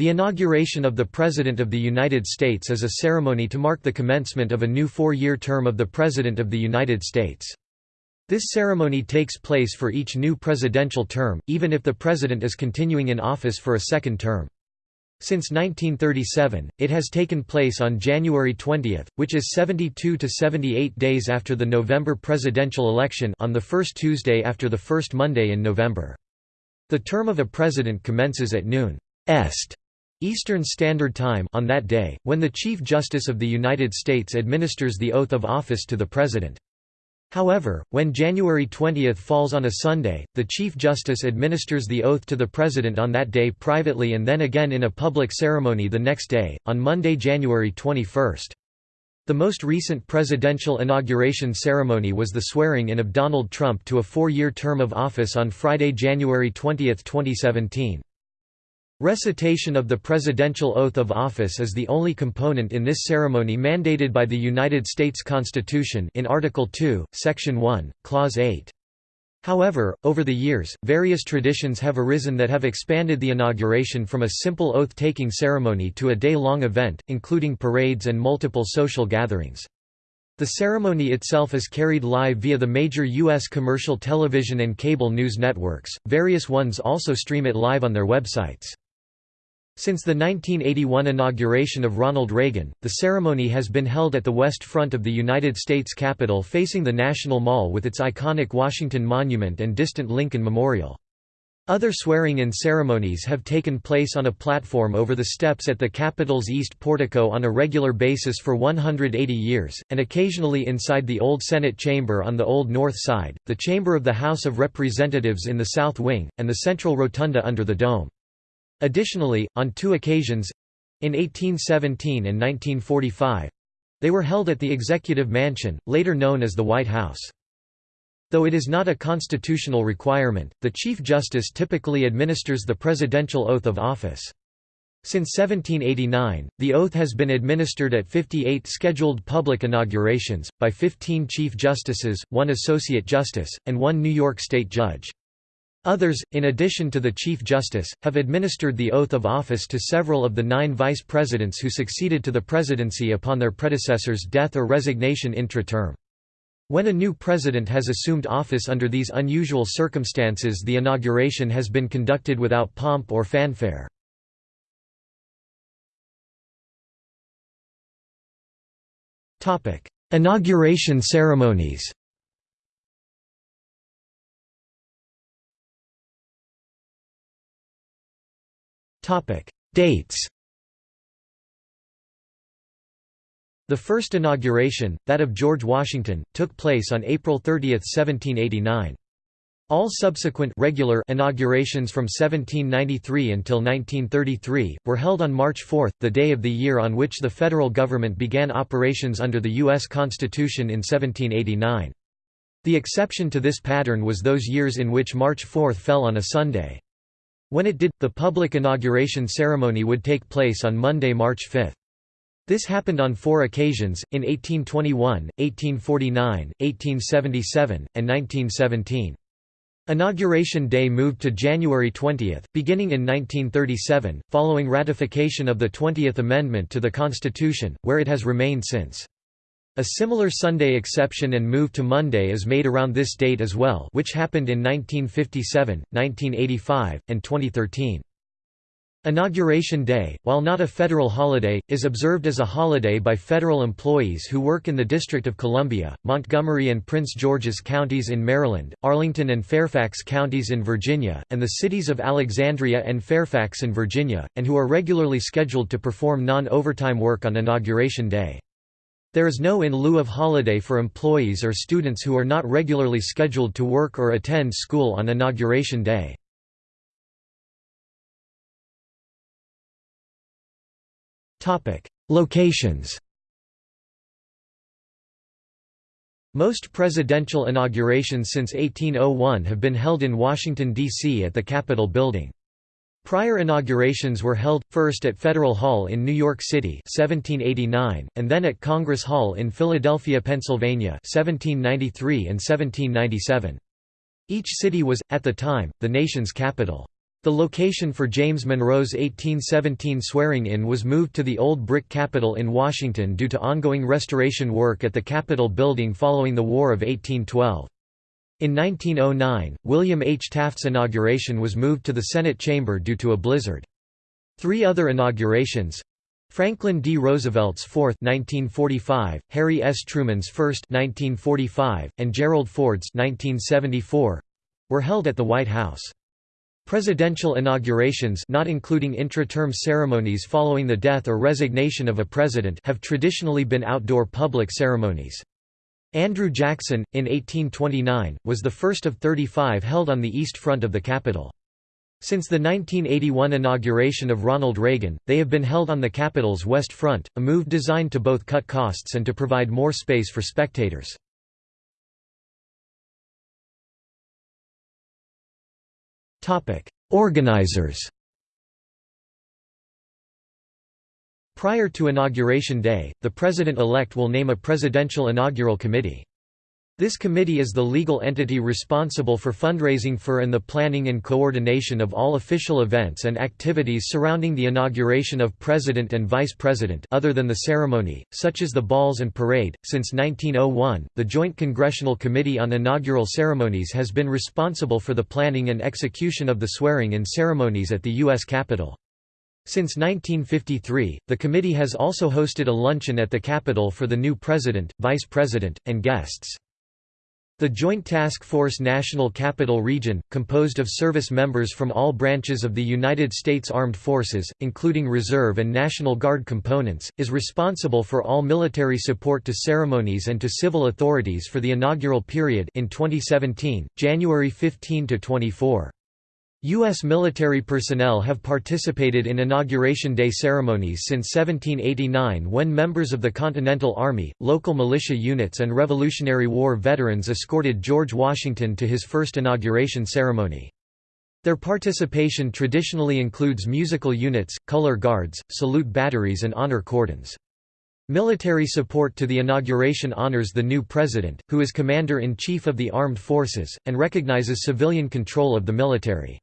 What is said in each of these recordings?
The inauguration of the President of the United States is a ceremony to mark the commencement of a new four-year term of the President of the United States. This ceremony takes place for each new presidential term, even if the President is continuing in office for a second term. Since 1937, it has taken place on January 20, which is 72 to 78 days after the November presidential election on the first Tuesday after the first Monday in November. The term of a president commences at noon est Eastern Standard Time on that day, when the Chief Justice of the United States administers the oath of office to the President. However, when January 20 falls on a Sunday, the Chief Justice administers the oath to the President on that day privately and then again in a public ceremony the next day, on Monday, January 21. The most recent presidential inauguration ceremony was the swearing-in of Donald Trump to a four-year term of office on Friday, January 20, 2017. Recitation of the presidential oath of office is the only component in this ceremony mandated by the United States Constitution in Article 2, Section 1, Clause 8. However, over the years, various traditions have arisen that have expanded the inauguration from a simple oath-taking ceremony to a day-long event, including parades and multiple social gatherings. The ceremony itself is carried live via the major U.S. commercial television and cable news networks, various ones also stream it live on their websites. Since the 1981 inauguration of Ronald Reagan, the ceremony has been held at the west front of the United States Capitol facing the National Mall with its iconic Washington Monument and distant Lincoln Memorial. Other swearing-in ceremonies have taken place on a platform over the steps at the Capitol's East Portico on a regular basis for 180 years, and occasionally inside the Old Senate Chamber on the Old North Side, the Chamber of the House of Representatives in the South Wing, and the Central Rotunda under the Dome. Additionally, on two occasions—in 1817 and 1945—they were held at the Executive Mansion, later known as the White House. Though it is not a constitutional requirement, the Chief Justice typically administers the presidential oath of office. Since 1789, the oath has been administered at 58 scheduled public inaugurations, by 15 Chief Justices, one Associate Justice, and one New York State Judge. Others, in addition to the Chief Justice, have administered the oath of office to several of the nine vice presidents who succeeded to the presidency upon their predecessor's death or resignation intra-term. When a new president has assumed office under these unusual circumstances the inauguration has been conducted without pomp or fanfare. Inauguration ceremonies Dates The first inauguration, that of George Washington, took place on April 30, 1789. All subsequent regular inaugurations from 1793 until 1933, were held on March 4, the day of the year on which the federal government began operations under the U.S. Constitution in 1789. The exception to this pattern was those years in which March 4 fell on a Sunday. When it did, the public inauguration ceremony would take place on Monday, March 5. This happened on four occasions, in 1821, 1849, 1877, and 1917. Inauguration Day moved to January 20, beginning in 1937, following ratification of the 20th Amendment to the Constitution, where it has remained since. A similar Sunday exception and move to Monday is made around this date as well which happened in 1957, 1985, and 2013. Inauguration Day, while not a federal holiday, is observed as a holiday by federal employees who work in the District of Columbia, Montgomery and Prince George's counties in Maryland, Arlington and Fairfax counties in Virginia, and the cities of Alexandria and Fairfax in Virginia, and who are regularly scheduled to perform non-overtime work on Inauguration Day. There is no in lieu of holiday for employees or students who are not regularly scheduled to work or attend school on Inauguration Day. Locations Most presidential inaugurations since 1801 have been held in Washington, D.C. at the Capitol Building. Prior inaugurations were held, first at Federal Hall in New York City 1789, and then at Congress Hall in Philadelphia, Pennsylvania 1793 and 1797. Each city was, at the time, the nation's capital. The location for James Monroe's 1817 swearing-in was moved to the old brick Capitol in Washington due to ongoing restoration work at the Capitol building following the War of 1812. In 1909, William H. Taft's inauguration was moved to the Senate chamber due to a blizzard. Three other inaugurations Franklin D. Roosevelt's fourth 1945, Harry S. Truman's first 1945, and Gerald Ford's 1974, were held at the White House. Presidential inaugurations not including intra-term ceremonies following the death or resignation of a president have traditionally been outdoor public ceremonies. Andrew Jackson, in 1829, was the first of 35 held on the east front of the Capitol. Since the 1981 inauguration of Ronald Reagan, they have been held on the Capitol's west front, a move designed to both cut costs and to provide more space for spectators. Organizers Prior to Inauguration Day, the President-elect will name a Presidential Inaugural Committee. This committee is the legal entity responsible for fundraising for and the planning and coordination of all official events and activities surrounding the inauguration of President and Vice President other than the ceremony, such as the balls and parade. Since 1901, the Joint Congressional Committee on Inaugural Ceremonies has been responsible for the planning and execution of the swearing-in ceremonies at the U.S. Capitol. Since 1953, the committee has also hosted a luncheon at the Capitol for the new president, vice president, and guests. The Joint Task Force National Capital Region, composed of service members from all branches of the United States Armed Forces, including Reserve and National Guard components, is responsible for all military support to ceremonies and to civil authorities for the inaugural period in 2017, January 15 to 24. U.S. military personnel have participated in Inauguration Day ceremonies since 1789 when members of the Continental Army, local militia units and Revolutionary War veterans escorted George Washington to his first inauguration ceremony. Their participation traditionally includes musical units, color guards, salute batteries and honor cordons. Military support to the inauguration honors the new president, who is commander-in-chief of the armed forces, and recognizes civilian control of the military.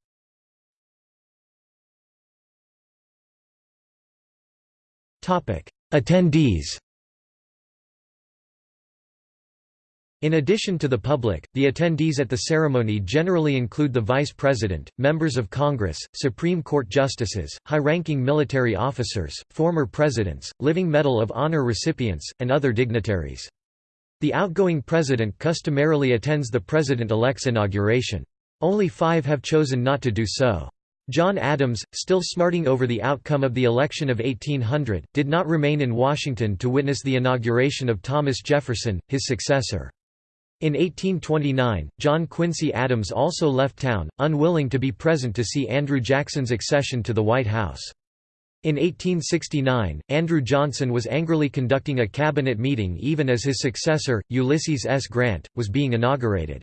Attendees In addition to the public, the attendees at the ceremony generally include the Vice President, members of Congress, Supreme Court justices, high-ranking military officers, former presidents, Living Medal of Honor recipients, and other dignitaries. The outgoing president customarily attends the president-elect's inauguration. Only five have chosen not to do so. John Adams, still smarting over the outcome of the election of 1800, did not remain in Washington to witness the inauguration of Thomas Jefferson, his successor. In 1829, John Quincy Adams also left town, unwilling to be present to see Andrew Jackson's accession to the White House. In 1869, Andrew Johnson was angrily conducting a cabinet meeting even as his successor, Ulysses S. Grant, was being inaugurated.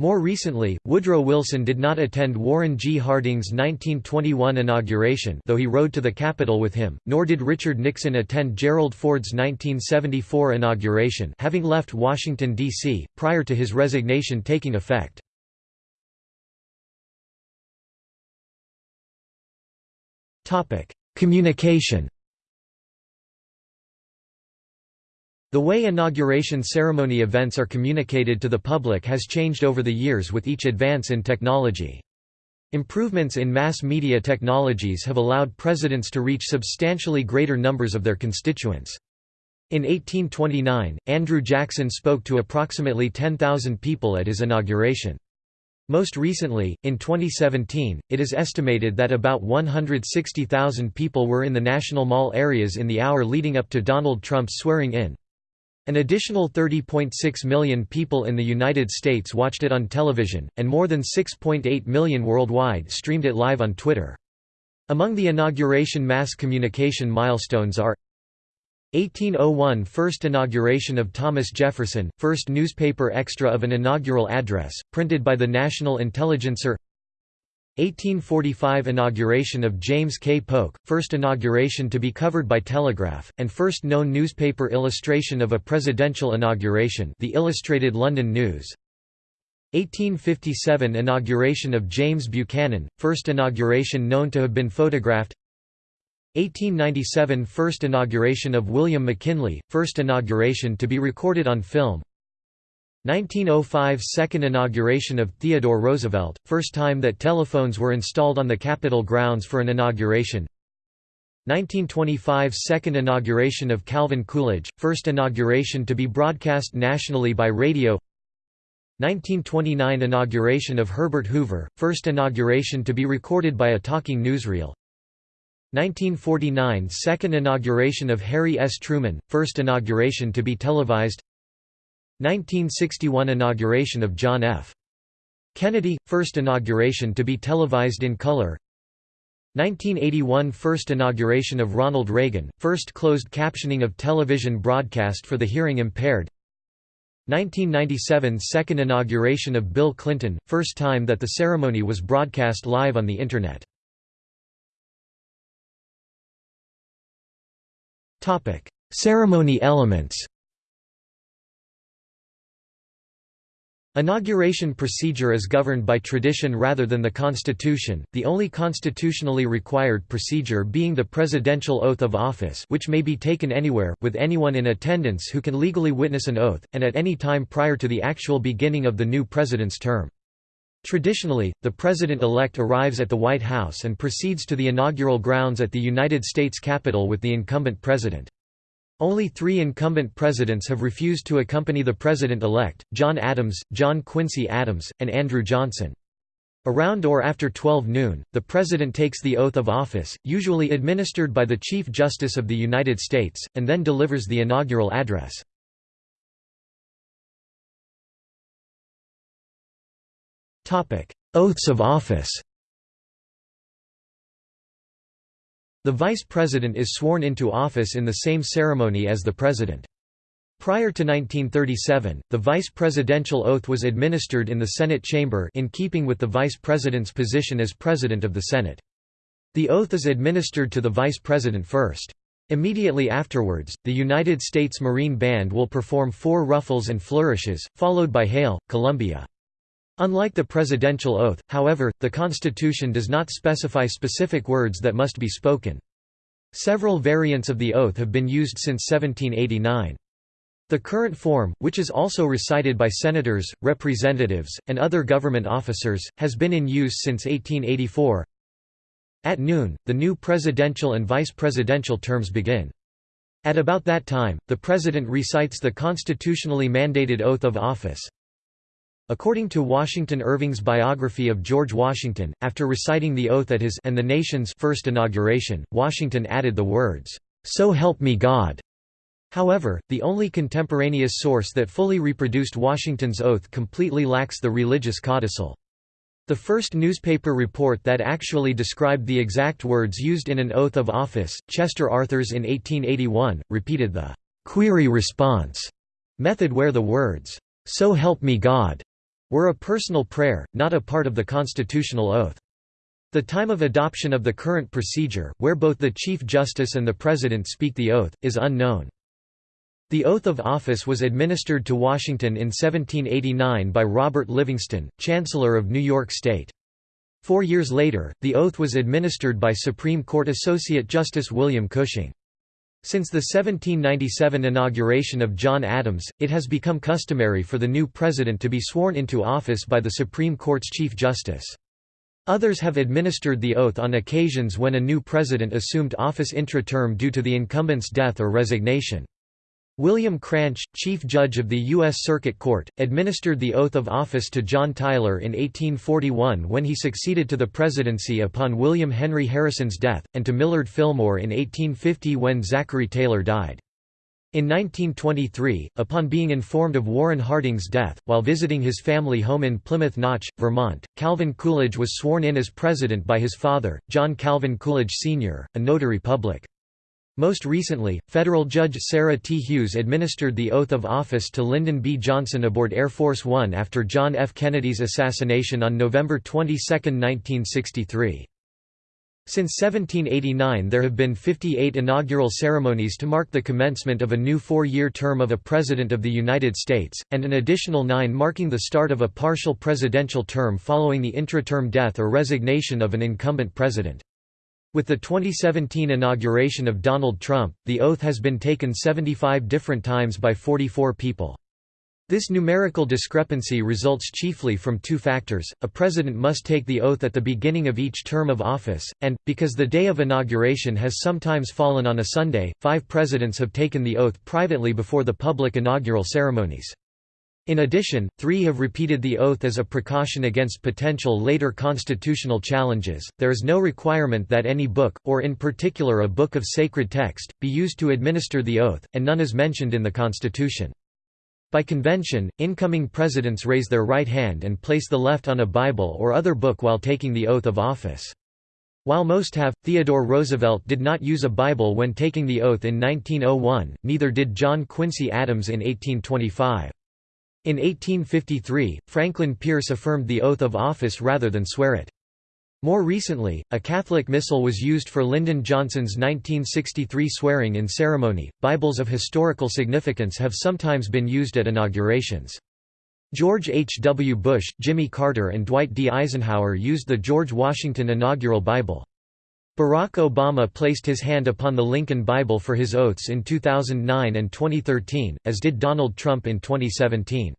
More recently, Woodrow Wilson did not attend Warren G. Harding's 1921 inauguration though he rode to the Capitol with him, nor did Richard Nixon attend Gerald Ford's 1974 inauguration having left Washington, D.C., prior to his resignation taking effect. Communication The way inauguration ceremony events are communicated to the public has changed over the years with each advance in technology. Improvements in mass media technologies have allowed presidents to reach substantially greater numbers of their constituents. In 1829, Andrew Jackson spoke to approximately 10,000 people at his inauguration. Most recently, in 2017, it is estimated that about 160,000 people were in the National Mall areas in the hour leading up to Donald Trump's swearing-in. An additional 30.6 million people in the United States watched it on television, and more than 6.8 million worldwide streamed it live on Twitter. Among the inauguration mass communication milestones are 1801 – First inauguration of Thomas Jefferson, first newspaper extra of an inaugural address, printed by the National Intelligencer 1845 inauguration of James K. Polk, first inauguration to be covered by telegraph, and first known newspaper illustration of a presidential inauguration the Illustrated London News. 1857 Inauguration of James Buchanan, first inauguration known to have been photographed. 1897 First inauguration of William McKinley, first inauguration to be recorded on film 1905 Second inauguration of Theodore Roosevelt, first time that telephones were installed on the Capitol grounds for an inauguration. 1925 Second inauguration of Calvin Coolidge, first inauguration to be broadcast nationally by radio. 1929 Inauguration of Herbert Hoover, first inauguration to be recorded by a talking newsreel. 1949 Second inauguration of Harry S. Truman, first inauguration to be televised 1961 Inauguration of John F. Kennedy, first inauguration to be televised in color 1981 First inauguration of Ronald Reagan, first closed captioning of television broadcast for the hearing impaired 1997 Second inauguration of Bill Clinton, first time that the ceremony was broadcast live on the Internet. Ceremony elements Inauguration procedure is governed by tradition rather than the Constitution, the only constitutionally required procedure being the presidential oath of office which may be taken anywhere, with anyone in attendance who can legally witness an oath, and at any time prior to the actual beginning of the new president's term. Traditionally, the president-elect arrives at the White House and proceeds to the inaugural grounds at the United States Capitol with the incumbent president. Only three incumbent presidents have refused to accompany the president-elect, John Adams, John Quincy Adams, and Andrew Johnson. Around or after 12 noon, the President takes the oath of office, usually administered by the Chief Justice of the United States, and then delivers the inaugural address. Oaths of office The vice president is sworn into office in the same ceremony as the president. Prior to 1937, the vice presidential oath was administered in the Senate chamber in keeping with the vice president's position as president of the Senate. The oath is administered to the vice president first. Immediately afterwards, the United States Marine Band will perform four ruffles and flourishes, followed by Hail, Columbia. Unlike the presidential oath, however, the Constitution does not specify specific words that must be spoken. Several variants of the oath have been used since 1789. The current form, which is also recited by senators, representatives, and other government officers, has been in use since 1884. At noon, the new presidential and vice presidential terms begin. At about that time, the President recites the constitutionally mandated oath of office. According to Washington Irving's biography of George Washington, after reciting the oath at his and the nation's first inauguration, Washington added the words, "'So help me God'". However, the only contemporaneous source that fully reproduced Washington's oath completely lacks the religious codicil. The first newspaper report that actually described the exact words used in an oath of office, Chester Arthur's in 1881, repeated the query-response method where the words, "'So help me God' were a personal prayer, not a part of the constitutional oath. The time of adoption of the current procedure, where both the Chief Justice and the President speak the oath, is unknown. The oath of office was administered to Washington in 1789 by Robert Livingston, Chancellor of New York State. Four years later, the oath was administered by Supreme Court Associate Justice William Cushing. Since the 1797 inauguration of John Adams, it has become customary for the new president to be sworn into office by the Supreme Court's Chief Justice. Others have administered the oath on occasions when a new president assumed office intra-term due to the incumbent's death or resignation. William Cranch, Chief Judge of the U.S. Circuit Court, administered the oath of office to John Tyler in 1841 when he succeeded to the presidency upon William Henry Harrison's death, and to Millard Fillmore in 1850 when Zachary Taylor died. In 1923, upon being informed of Warren Harding's death, while visiting his family home in Plymouth Notch, Vermont, Calvin Coolidge was sworn in as president by his father, John Calvin Coolidge Sr., a notary public. Most recently, federal judge Sarah T. Hughes administered the oath of office to Lyndon B. Johnson aboard Air Force One after John F. Kennedy's assassination on November 22, 1963. Since 1789 there have been 58 inaugural ceremonies to mark the commencement of a new four-year term of a President of the United States, and an additional nine marking the start of a partial presidential term following the intra-term death or resignation of an incumbent president. With the 2017 inauguration of Donald Trump, the oath has been taken 75 different times by 44 people. This numerical discrepancy results chiefly from two factors, a president must take the oath at the beginning of each term of office, and, because the day of inauguration has sometimes fallen on a Sunday, five presidents have taken the oath privately before the public inaugural ceremonies. In addition, three have repeated the oath as a precaution against potential later constitutional challenges. There is no requirement that any book, or in particular a book of sacred text, be used to administer the oath, and none is mentioned in the Constitution. By convention, incoming presidents raise their right hand and place the left on a Bible or other book while taking the oath of office. While most have, Theodore Roosevelt did not use a Bible when taking the oath in 1901, neither did John Quincy Adams in 1825. In 1853, Franklin Pierce affirmed the oath of office rather than swear it. More recently, a Catholic missal was used for Lyndon Johnson's 1963 swearing in ceremony. Bibles of historical significance have sometimes been used at inaugurations. George H. W. Bush, Jimmy Carter, and Dwight D. Eisenhower used the George Washington Inaugural Bible. Barack Obama placed his hand upon the Lincoln Bible for his oaths in 2009 and 2013, as did Donald Trump in 2017.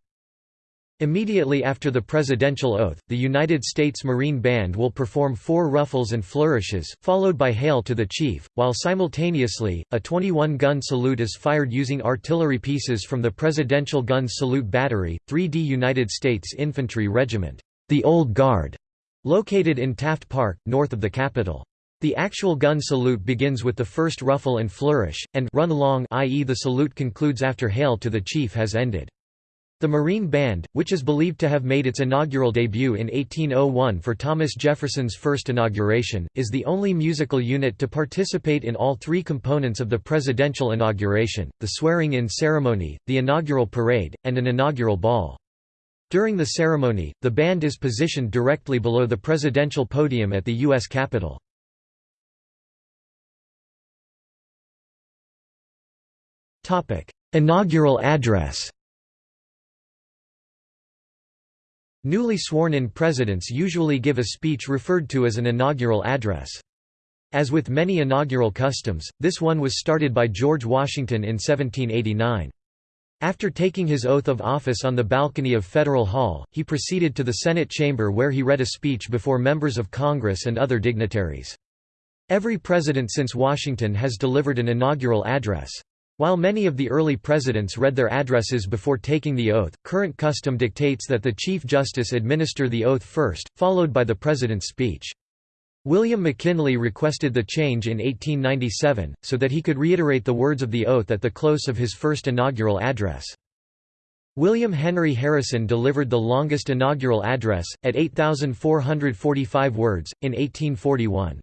Immediately after the presidential oath, the United States Marine Band will perform four ruffles and flourishes, followed by Hail to the Chief, while simultaneously, a 21-gun salute is fired using artillery pieces from the Presidential Gun Salute Battery, 3D United States Infantry Regiment, the Old Guard, located in Taft Park, north of the Capitol. The actual gun salute begins with the first ruffle and flourish, and run along i.e. the salute concludes after Hail to the Chief has ended. The Marine Band, which is believed to have made its inaugural debut in 1801 for Thomas Jefferson's first inauguration, is the only musical unit to participate in all three components of the presidential inauguration, the swearing-in ceremony, the inaugural parade, and an inaugural ball. During the ceremony, the band is positioned directly below the presidential podium at the U.S. Capitol. Inaugural address Newly sworn-in presidents usually give a speech referred to as an inaugural address. As with many inaugural customs, this one was started by George Washington in 1789. After taking his oath of office on the balcony of Federal Hall, he proceeded to the Senate chamber where he read a speech before members of Congress and other dignitaries. Every president since Washington has delivered an inaugural address. While many of the early presidents read their addresses before taking the oath, current custom dictates that the Chief Justice administer the oath first, followed by the President's speech. William McKinley requested the change in 1897, so that he could reiterate the words of the oath at the close of his first inaugural address. William Henry Harrison delivered the longest inaugural address, at 8,445 words, in 1841.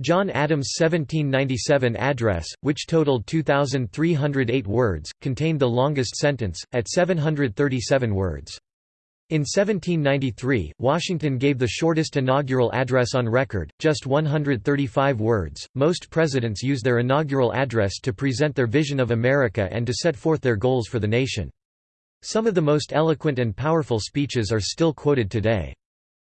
John Adams' 1797 address, which totaled 2,308 words, contained the longest sentence, at 737 words. In 1793, Washington gave the shortest inaugural address on record, just 135 words. Most presidents use their inaugural address to present their vision of America and to set forth their goals for the nation. Some of the most eloquent and powerful speeches are still quoted today.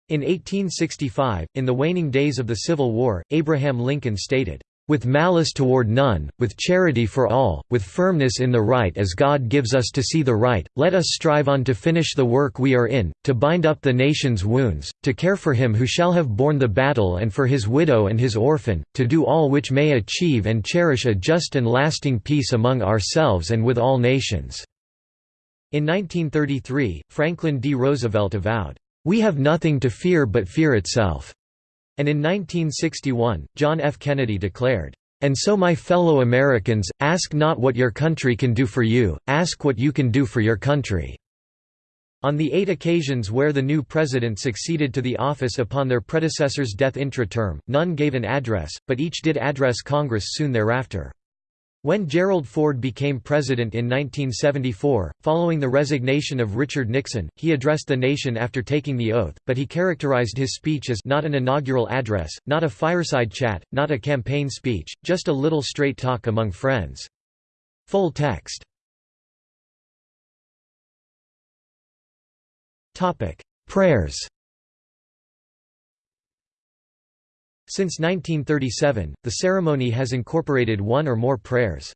In 1865, in the waning days of the Civil War, Abraham Lincoln stated, "...with malice toward none, with charity for all, with firmness in the right as God gives us to see the right, let us strive on to finish the work we are in, to bind up the nation's wounds, to care for him who shall have borne the battle and for his widow and his orphan, to do all which may achieve and cherish a just and lasting peace among ourselves and with all nations." In 1933, Franklin D. Roosevelt avowed, we have nothing to fear but fear itself." And in 1961, John F. Kennedy declared, "...and so my fellow Americans, ask not what your country can do for you, ask what you can do for your country." On the eight occasions where the new president succeeded to the office upon their predecessor's death intra-term, none gave an address, but each did address Congress soon thereafter. When Gerald Ford became president in 1974, following the resignation of Richard Nixon, he addressed the nation after taking the oath, but he characterized his speech as not an inaugural address, not a fireside chat, not a campaign speech, just a little straight talk among friends. Full text. Prayers Since 1937, the ceremony has incorporated one or more prayers.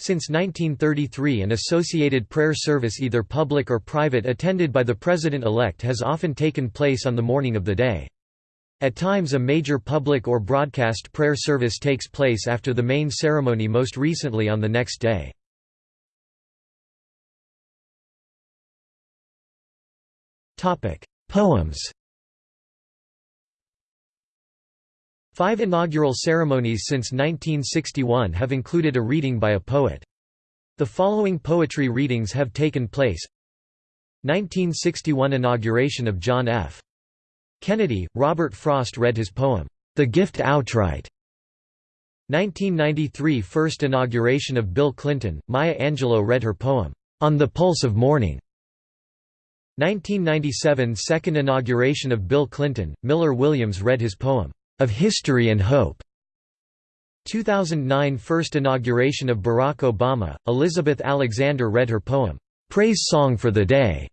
Since 1933 an associated prayer service either public or private attended by the president-elect has often taken place on the morning of the day. At times a major public or broadcast prayer service takes place after the main ceremony most recently on the next day. Poems Five inaugural ceremonies since 1961 have included a reading by a poet. The following poetry readings have taken place 1961 inauguration of John F. Kennedy, Robert Frost read his poem, The Gift Outright. 1993 first inauguration of Bill Clinton, Maya Angelou read her poem, On the Pulse of Morning. 1997 second inauguration of Bill Clinton, Miller Williams read his poem, of History and Hope. 2009 First inauguration of Barack Obama, Elizabeth Alexander read her poem, "'Praise Song for the Day".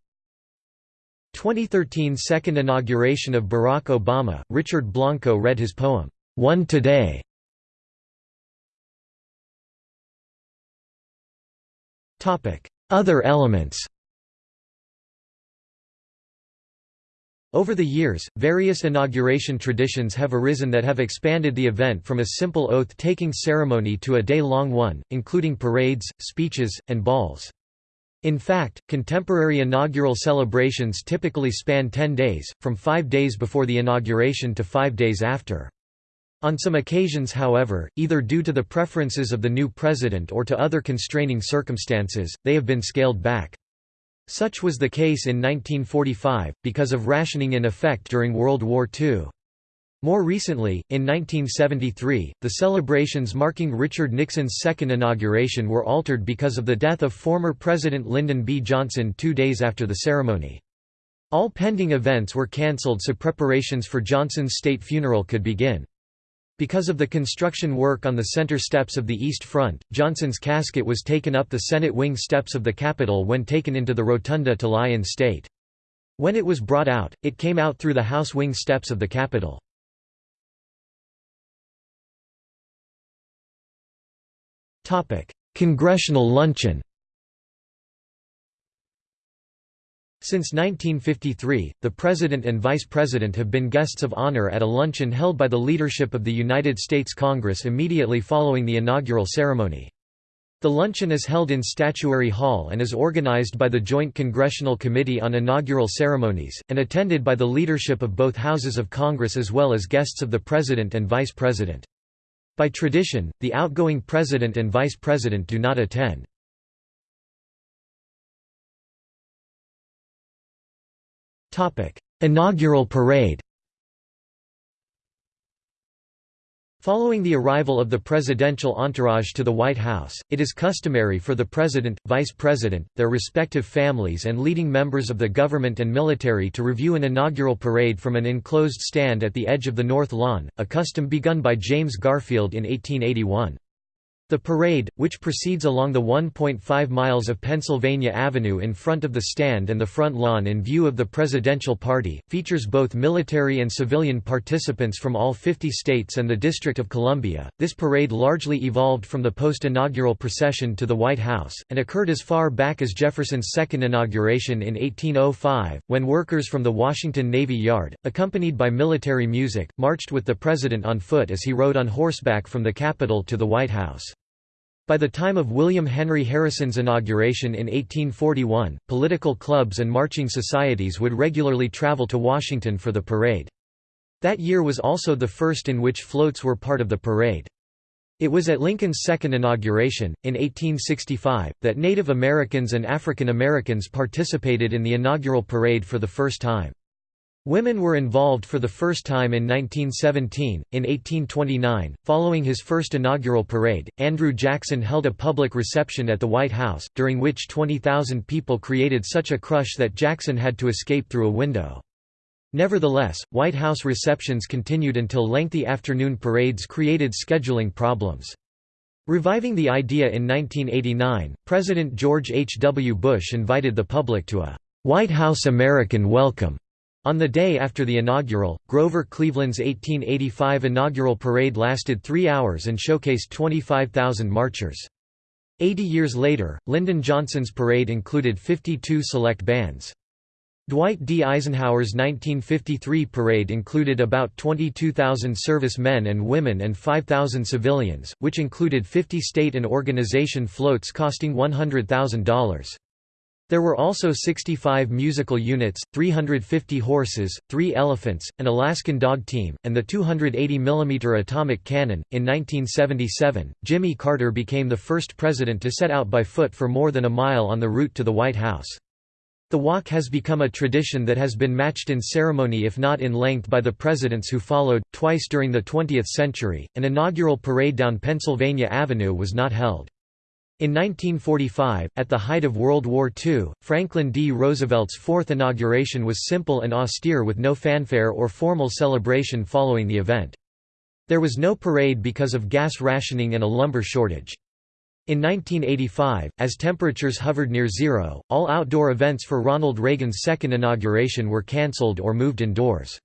2013 Second inauguration of Barack Obama, Richard Blanco read his poem, "'One Today". Other elements Over the years, various inauguration traditions have arisen that have expanded the event from a simple oath-taking ceremony to a day-long one, including parades, speeches, and balls. In fact, contemporary inaugural celebrations typically span 10 days, from five days before the inauguration to five days after. On some occasions however, either due to the preferences of the new president or to other constraining circumstances, they have been scaled back. Such was the case in 1945, because of rationing in effect during World War II. More recently, in 1973, the celebrations marking Richard Nixon's second inauguration were altered because of the death of former President Lyndon B. Johnson two days after the ceremony. All pending events were cancelled so preparations for Johnson's state funeral could begin. Because of the construction work on the center steps of the East Front, Johnson's casket was taken up the Senate wing steps of the Capitol when taken into the rotunda to lie in state. When it was brought out, it came out through the House wing steps of the Capitol. Congressional luncheon Since 1953, the President and Vice President have been guests of honor at a luncheon held by the leadership of the United States Congress immediately following the inaugural ceremony. The luncheon is held in Statuary Hall and is organized by the Joint Congressional Committee on Inaugural Ceremonies, and attended by the leadership of both houses of Congress as well as guests of the President and Vice President. By tradition, the outgoing President and Vice President do not attend. Inaugural parade Following the arrival of the presidential entourage to the White House, it is customary for the president, vice president, their respective families and leading members of the government and military to review an inaugural parade from an enclosed stand at the edge of the North Lawn, a custom begun by James Garfield in 1881. The parade, which proceeds along the 1.5 miles of Pennsylvania Avenue in front of the stand and the front lawn in view of the presidential party, features both military and civilian participants from all 50 states and the District of Columbia. This parade largely evolved from the post-inaugural procession to the White House, and occurred as far back as Jefferson's second inauguration in 1805, when workers from the Washington Navy Yard, accompanied by military music, marched with the president on foot as he rode on horseback from the Capitol to the White House. By the time of William Henry Harrison's inauguration in 1841, political clubs and marching societies would regularly travel to Washington for the parade. That year was also the first in which floats were part of the parade. It was at Lincoln's second inauguration, in 1865, that Native Americans and African Americans participated in the inaugural parade for the first time. Women were involved for the first time in 1917. In 1829, following his first inaugural parade, Andrew Jackson held a public reception at the White House, during which 20,000 people created such a crush that Jackson had to escape through a window. Nevertheless, White House receptions continued until lengthy afternoon parades created scheduling problems. Reviving the idea in 1989, President George H. W. Bush invited the public to a White House American Welcome on the day after the inaugural, Grover Cleveland's 1885 inaugural parade lasted three hours and showcased 25,000 marchers. Eighty years later, Lyndon Johnson's parade included 52 select bands. Dwight D. Eisenhower's 1953 parade included about 22,000 service men and women and 5,000 civilians, which included 50 state and organization floats costing $100,000. There were also 65 musical units, 350 horses, 3 elephants, an Alaskan dog team, and the 280 mm atomic cannon. In 1977, Jimmy Carter became the first president to set out by foot for more than a mile on the route to the White House. The walk has become a tradition that has been matched in ceremony if not in length by the presidents who followed. Twice during the 20th century, an inaugural parade down Pennsylvania Avenue was not held. In 1945, at the height of World War II, Franklin D. Roosevelt's fourth inauguration was simple and austere with no fanfare or formal celebration following the event. There was no parade because of gas rationing and a lumber shortage. In 1985, as temperatures hovered near zero, all outdoor events for Ronald Reagan's second inauguration were cancelled or moved indoors.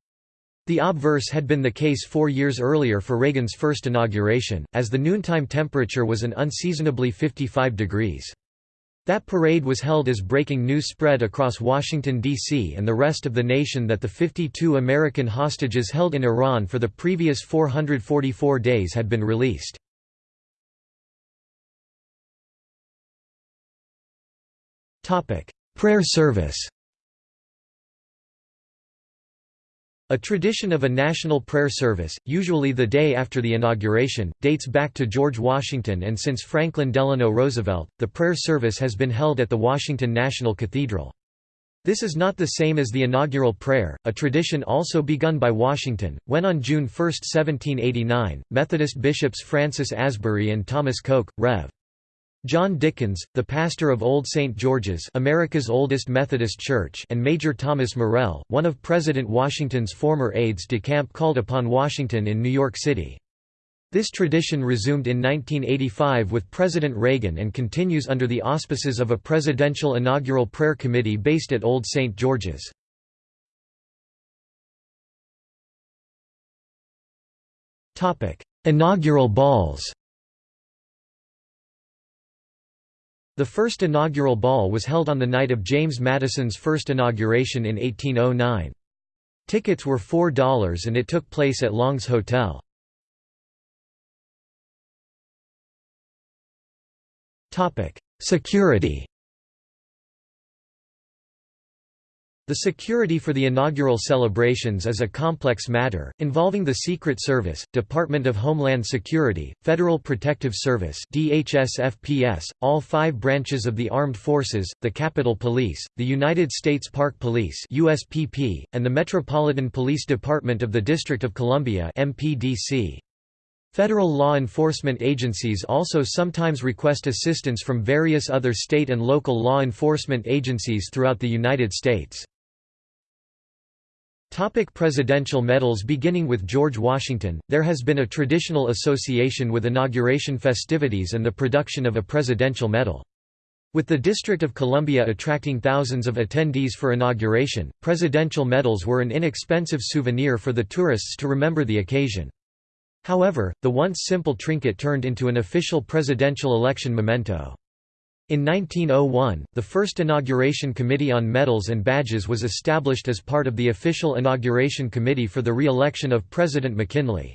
The obverse had been the case four years earlier for Reagan's first inauguration, as the noontime temperature was an unseasonably 55 degrees. That parade was held as breaking news spread across Washington, D.C. and the rest of the nation that the 52 American hostages held in Iran for the previous 444 days had been released. Prayer service A tradition of a national prayer service, usually the day after the inauguration, dates back to George Washington and since Franklin Delano Roosevelt, the prayer service has been held at the Washington National Cathedral. This is not the same as the inaugural prayer, a tradition also begun by Washington, when on June 1, 1789, Methodist bishops Francis Asbury and Thomas Coke, Rev. John Dickins, the pastor of Old St. George's America's oldest Methodist church and Major Thomas Morrell, one of President Washington's former aides de camp called upon Washington in New York City. This tradition resumed in 1985 with President Reagan and continues under the auspices of a presidential inaugural prayer committee based at Old St. George's. Inaugural balls The first inaugural ball was held on the night of James Madison's first inauguration in 1809. Tickets were $4 and it took place at Long's Hotel. Security The security for the inaugural celebrations is a complex matter, involving the Secret Service, Department of Homeland Security, Federal Protective Service DHS-FPS, all five branches of the Armed Forces, the Capitol Police, the United States Park Police USPP, and the Metropolitan Police Department of the District of Columbia MPDC. Federal law enforcement agencies also sometimes request assistance from various other state and local law enforcement agencies throughout the United States. Topic presidential medals Beginning with George Washington, there has been a traditional association with inauguration festivities and the production of a presidential medal. With the District of Columbia attracting thousands of attendees for inauguration, presidential medals were an inexpensive souvenir for the tourists to remember the occasion. However, the once simple trinket turned into an official presidential election memento. In 1901, the first Inauguration Committee on Medals and Badges was established as part of the official Inauguration Committee for the re-election of President McKinley.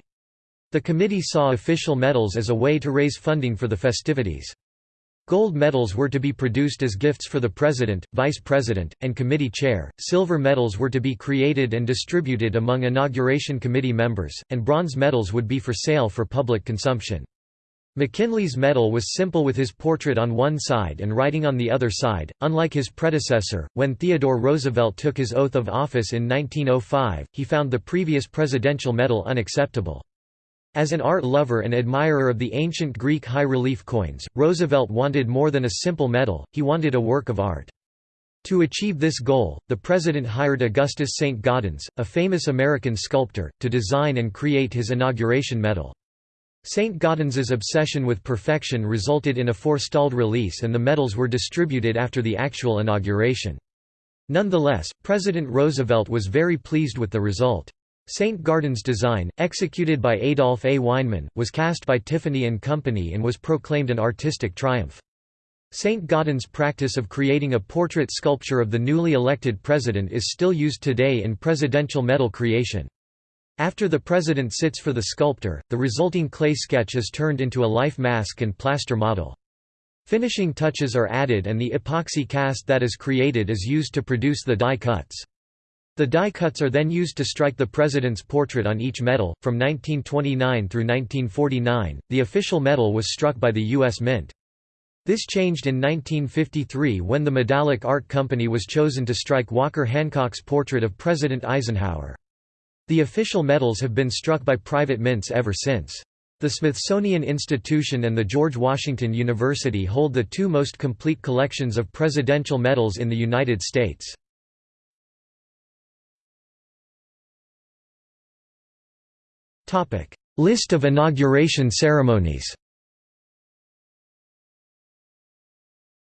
The committee saw official medals as a way to raise funding for the festivities. Gold medals were to be produced as gifts for the president, vice president, and committee chair, silver medals were to be created and distributed among Inauguration Committee members, and bronze medals would be for sale for public consumption. McKinley's medal was simple with his portrait on one side and writing on the other side, unlike his predecessor. When Theodore Roosevelt took his oath of office in 1905, he found the previous presidential medal unacceptable. As an art lover and admirer of the ancient Greek high-relief coins, Roosevelt wanted more than a simple medal, he wanted a work of art. To achieve this goal, the president hired Augustus St. Gaudens, a famous American sculptor, to design and create his inauguration medal. St. Gaudens's obsession with perfection resulted in a forestalled release and the medals were distributed after the actual inauguration. Nonetheless, President Roosevelt was very pleased with the result. St. Gaudens' design, executed by Adolph A. Weinman, was cast by Tiffany & Company and was proclaimed an artistic triumph. St. Gaudens' practice of creating a portrait sculpture of the newly elected president is still used today in presidential medal creation. After the president sits for the sculptor, the resulting clay sketch is turned into a life mask and plaster model. Finishing touches are added and the epoxy cast that is created is used to produce the die cuts. The die cuts are then used to strike the president's portrait on each medal. From 1929 through 1949, the official medal was struck by the U.S. Mint. This changed in 1953 when the Medallic Art Company was chosen to strike Walker Hancock's portrait of President Eisenhower. The official medals have been struck by private mints ever since. The Smithsonian Institution and the George Washington University hold the two most complete collections of presidential medals in the United States. List of inauguration ceremonies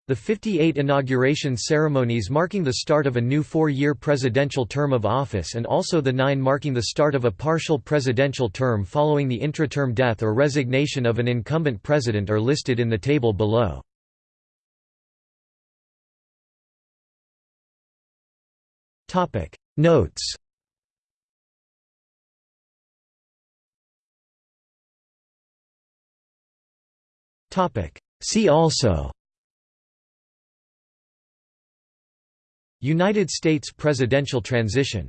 The 58 inauguration ceremonies marking the start of a new four-year presidential term of office and also the nine marking the start of a partial presidential term following the intra-term death or resignation of an incumbent president are listed in the table below. Notes See also United States presidential transition